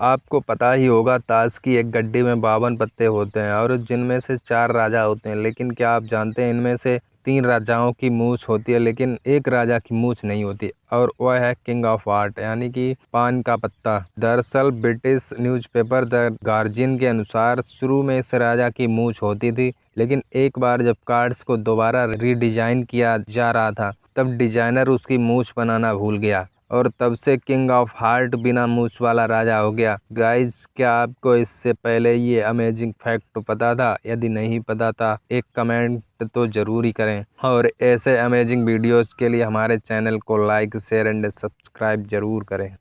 आपको पता ही होगा ताश की एक गड्डी में बावन पत्ते होते हैं और जिनमें से चार राजा होते हैं। लेकिन क्या आप जानते हैं, इनमें से तीन राजाओं की मूछ होती है, लेकिन एक राजा की मूछ नहीं होती और वह है किंग ऑफ़ आर्ट, यानी कि पान का पत्ता। दरअसल ब्रिटिश न्यूज़पेपर द गार्जियन के अनुसार शुरू में इस राजा की मूछ होती थी, लेकिन एक बार जब कार्ड्स को दोबारा रीडिजाइन किया जा रहा था, तब डिज़ाइनर उसकी मूछ बनाना भूल गया। और तब से किंग ऑफ़ हार्ट बिना मूछ वाला राजा हो गया। गाइस, क्या आपको इससे पहले ये अमेजिंग फैक्ट पता था? यदि नहीं पता था, एक कमेंट तो ज़रूर ही करें। और ऐसे अमेजिंग वीडियोस के लिए हमारे चैनल को लाइक शेयर एंड सब्सक्राइब ज़रूर करें।